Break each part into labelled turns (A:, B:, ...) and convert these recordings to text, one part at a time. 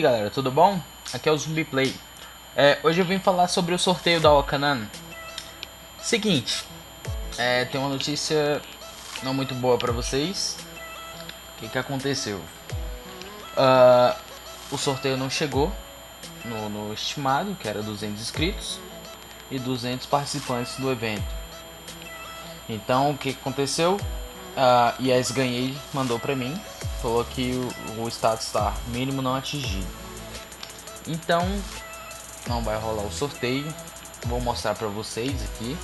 A: aí galera, tudo bom? Aqui é o Zumbi Play. É, hoje eu vim falar sobre o sorteio da Okanan. Seguinte, é, tem uma notícia não muito boa pra vocês. O que, que aconteceu? Uh, o sorteio não chegou no, no estimado, que era 200 inscritos e 200 participantes do evento. Então, o que aconteceu? A uh, Yes Ganhei mandou pra mim falou que o, o status está mínimo não atingido. Então, não vai rolar o sorteio. Vou mostrar para vocês aqui.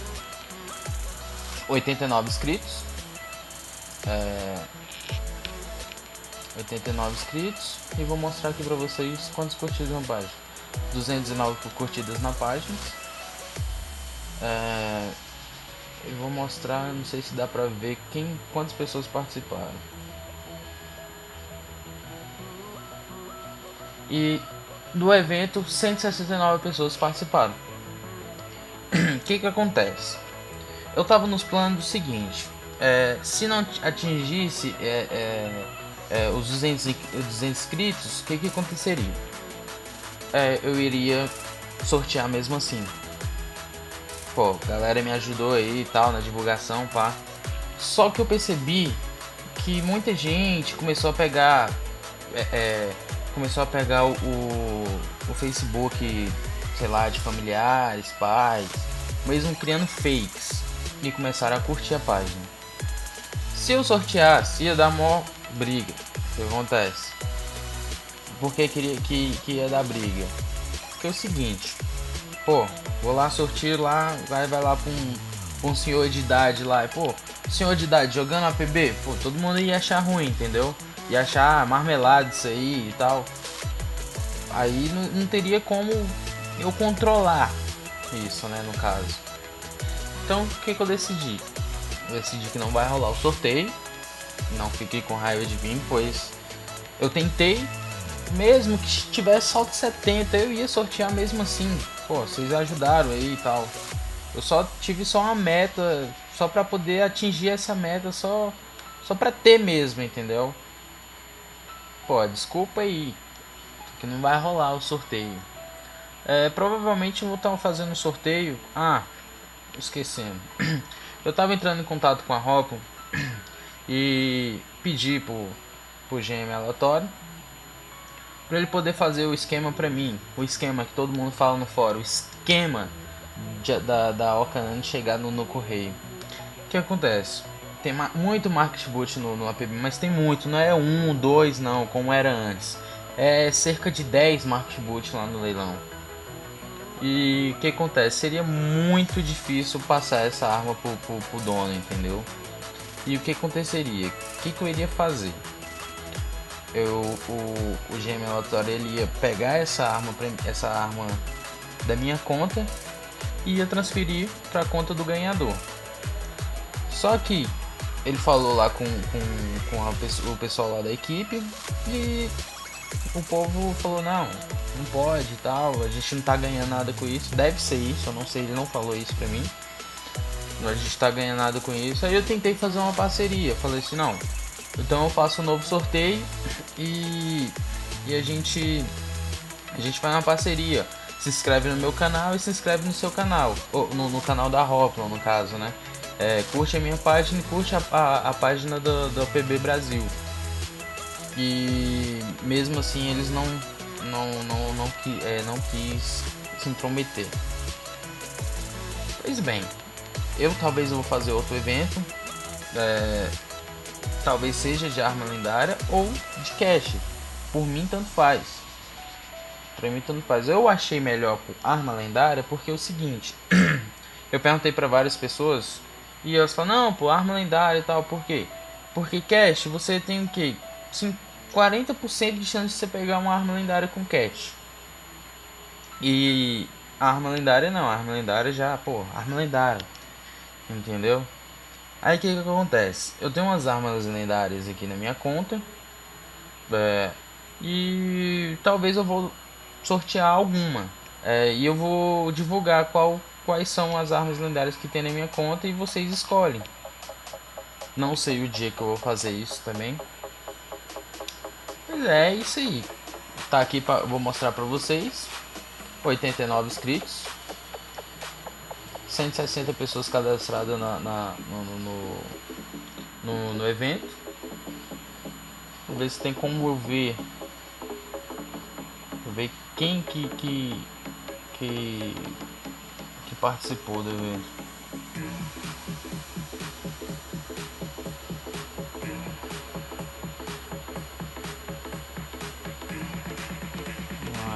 A: 89 inscritos. É, 89 inscritos. E vou mostrar aqui para vocês quantas curtidas na página. 209 curtidas na página. É, eu vou mostrar, não sei se dá pra ver quem, quantas pessoas participaram. E do evento 169 pessoas participaram. O que que acontece? Eu tava nos planos do seguinte, é, se não atingisse é, é, é os 200, 200 inscritos, o que que aconteceria? É, eu iria sortear mesmo assim. Pô, galera me ajudou aí e tal na divulgação, pá. Só que eu percebi que muita gente começou a pegar é começou a pegar o, o, Facebook, sei lá, de familiares, pais, mesmo criando fakes e começaram a curtir a página. Se eu sorteasse, ia dar mó briga. O que acontece? Por que queria que, que ia dar briga? Porque é o seguinte, pô, vou lá sortir lá, vai, vai lá pra um, pra um senhor de idade lá, e pô, senhor de idade jogando APB, pô, todo mundo ia achar ruim, entendeu? E achar marmelada isso aí e tal, aí não, não teria como eu controlar isso, né, no caso. Então, o que, que eu decidi? Eu decidi que não vai rolar o sorteio, não fiquei com raiva de vir, pois eu tentei, mesmo que tivesse de 70, eu ia sortear mesmo assim. Pô, vocês ajudaram aí e tal. Eu só tive só uma meta, só para poder atingir essa meta, só só para ter mesmo, entendeu? Pô, desculpa aí, que não vai rolar o sorteio. É, provavelmente eu vou estar fazendo um sorteio. Ah, esquecendo. Eu estava entrando em contato com a Ropo e pedi por, por GM aleatório para ele poder fazer o esquema para mim. O esquema que todo mundo fala no fórum. O esquema de, da, da Okanan chegar no, no correio. O que acontece? Tem muito market boot no, no APB, mas tem muito, não é um, dois não, como era antes. É cerca de 10 market boot lá no leilão. E o que acontece? Seria muito difícil passar essa arma pro, pro, pro dono, entendeu? E o que aconteceria? O que, que eu iria fazer? Eu, o, o GM ele ia pegar essa arma, essa arma da minha conta e ia transferir para a conta do ganhador. Só que ele falou lá com, com, com a, o pessoal lá da equipe e o povo falou, não, não pode e tal, a gente não tá ganhando nada com isso, deve ser isso, eu não sei, ele não falou isso pra mim. A gente tá ganhando nada com isso. Aí eu tentei fazer uma parceria, falei assim, não, então eu faço um novo sorteio e, e a gente a gente faz uma parceria. Se inscreve no meu canal e se inscreve no seu canal, ou no, no canal da Hoplon no caso, né? É, curte a minha página e curte a, a, a página do, do APB Brasil. E mesmo assim eles não não não não, é, não quis se intrometer. Pois bem, eu talvez vou fazer outro evento, é, talvez seja de arma lendária ou de cash. Por mim tanto faz. Pra mim tanto faz. Eu achei melhor arma lendária porque é o seguinte, eu perguntei para várias pessoas e elas falam, não, pô, arma lendária e tal, por quê? Porque cash, você tem o quê? 40% de chance de você pegar uma arma lendária com cash. E arma lendária não, arma lendária já, pô, arma lendária. Entendeu? Aí o que, que acontece? Eu tenho umas armas lendárias aqui na minha conta. É, e talvez eu vou sortear alguma. É, e eu vou divulgar qual quais são as armas lendárias que tem na minha conta e vocês escolhem. Não sei o dia que eu vou fazer isso também. Mas é isso aí. tá aqui para vou mostrar para vocês. 89 inscritos. 160 pessoas cadastradas na, na no, no, no, no, evento. Vou ver se tem como eu ver. Vou ver quem que, que, que, que participou do evento.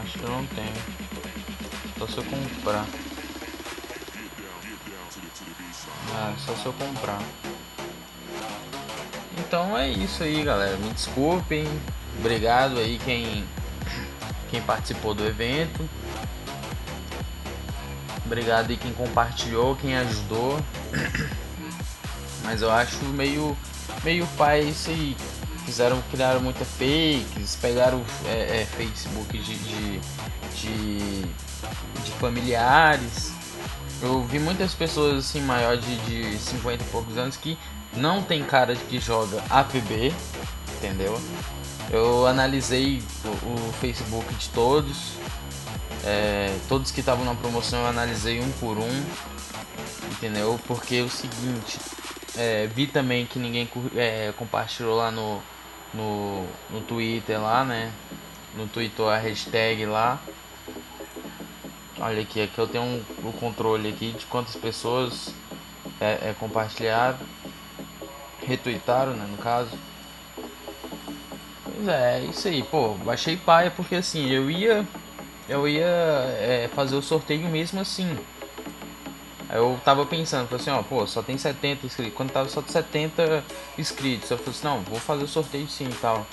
A: acho que eu não tenho. Só se eu comprar. Ah, só se eu comprar. Então é isso aí, galera. Me desculpem. Obrigado aí quem quem participou do evento. Obrigado aí quem compartilhou, quem ajudou. Mas eu acho meio meio pai isso aí. Fizeram, criaram muita fakes, pegaram é, é, Facebook de, de, de, de familiares eu vi muitas pessoas assim, maior de, de 50 e poucos anos que não tem cara de que joga APB, entendeu? Eu analisei o, o Facebook de todos, é, todos que estavam na promoção eu analisei um por um, entendeu? Porque é o seguinte, é, vi também que ninguém é, compartilhou lá no, no, no Twitter lá, né? No Twitter a hashtag lá. Olha aqui, aqui eu tenho um, o controle aqui de quantas pessoas é, é compartilharam, retweetaram, né, no caso. Pois é, é isso aí, pô, baixei paia porque assim, eu ia eu ia é, fazer o sorteio mesmo assim. Aí eu tava pensando, falei assim, ó, pô, só tem 70 inscritos. Quando tava só 70 inscritos, eu falei assim, não, vou fazer o sorteio sim e tal.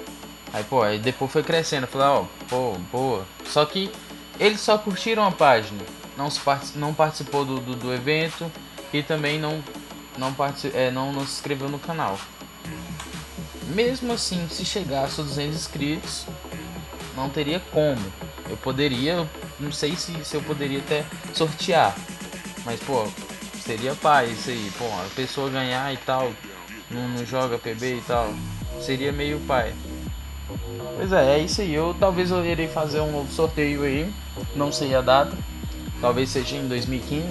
A: Aí, pô, aí depois foi crescendo, eu falei, ó, pô, boa. Só que eles só curtiram a página, não, se part... não participou do, do, do, evento e também não, não, é, não, não se inscreveu no canal. Mesmo assim, se chegasse a 200 inscritos, não teria como. Eu poderia, não sei se, se eu poderia até sortear, mas pô, seria pai isso aí. Pô, a pessoa ganhar e tal, não, não joga PB e tal, seria meio pai. Pois é, é isso aí. Eu talvez eu irei fazer um novo sorteio aí. Não sei a data. Talvez seja em 2015.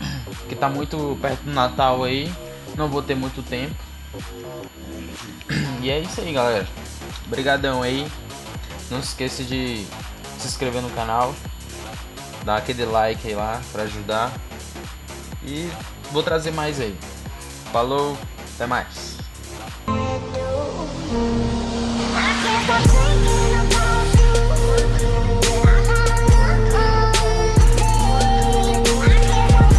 A: Que tá muito perto do Natal aí. Não vou ter muito tempo. E é isso aí, galera. Obrigadão aí. Não se esqueça de se inscrever no canal, dar aquele like aí lá para ajudar. E vou trazer mais aí. Falou, até mais.